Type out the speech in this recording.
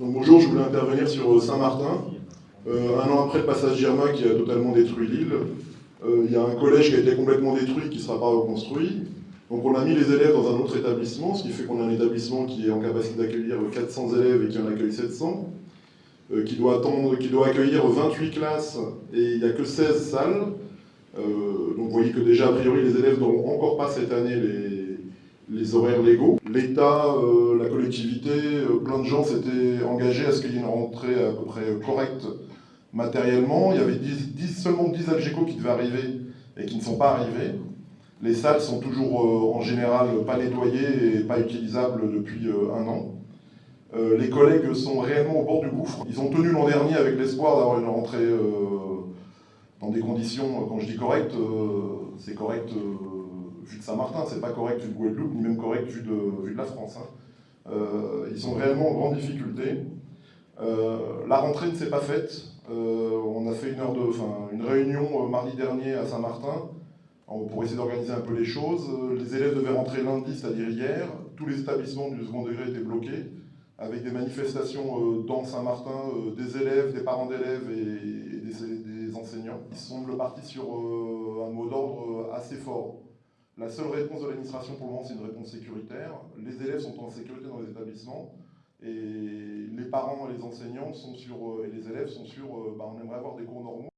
Bonjour, je voulais intervenir sur euh, Saint-Martin. Euh, un an après le passage Germain qui a totalement détruit l'île, euh, il y a un collège qui a été complètement détruit qui ne sera pas reconstruit. Donc on a mis les élèves dans un autre établissement, ce qui fait qu'on a un établissement qui est en capacité d'accueillir 400 élèves et qui en accueille 700, qui, doit attendre, qui doit accueillir 28 classes et il n'y a que 16 salles. donc vous voyez que déjà, a priori, les élèves n'auront encore pas cette année les, les horaires légaux. L'État, euh, la collectivité, euh, plein de gens s'étaient engagés à ce qu'il y ait une rentrée à peu près correcte matériellement. Il y avait 10, seulement 10 Algeco qui devaient arriver et qui ne sont pas arrivés. Les salles sont toujours euh, en général pas nettoyées et pas utilisables depuis un an. les collègues sont réellement au bord du gouffre. Ils ont tenu l'an dernier avec l'espoir d'avoir une rentrée dans des conditions, quand je dis correctes, c'est correct vu de Saint-Martin, c'est pas correct vu de Guadeloupe, ni même correct vu de, de la France. Hein. Euh, ils sont réellement en grande difficulté. Euh, la rentrée ne s'est pas faite. Euh, on a fait une, heure de, une réunion mardi dernier à Saint-Martin pour essayer d'organiser un peu les choses. Les élèves devaient rentrer lundi, c'est-à-dire hier. Tous les établissements du second degré étaient bloqués, avec des manifestations dans Saint-Martin, des élèves, des parents d'élèves et, des, enseignants. Ils semblent partis sur un mot d'ordre assez fort. La seule réponse de l'administration pour le moment, c'est une réponse sécuritaire. Les élèves sont en sécurité dans les établissements et les parents et les enseignants sont sur, et les élèves sont sur, bah, on aimerait avoir des cours normaux.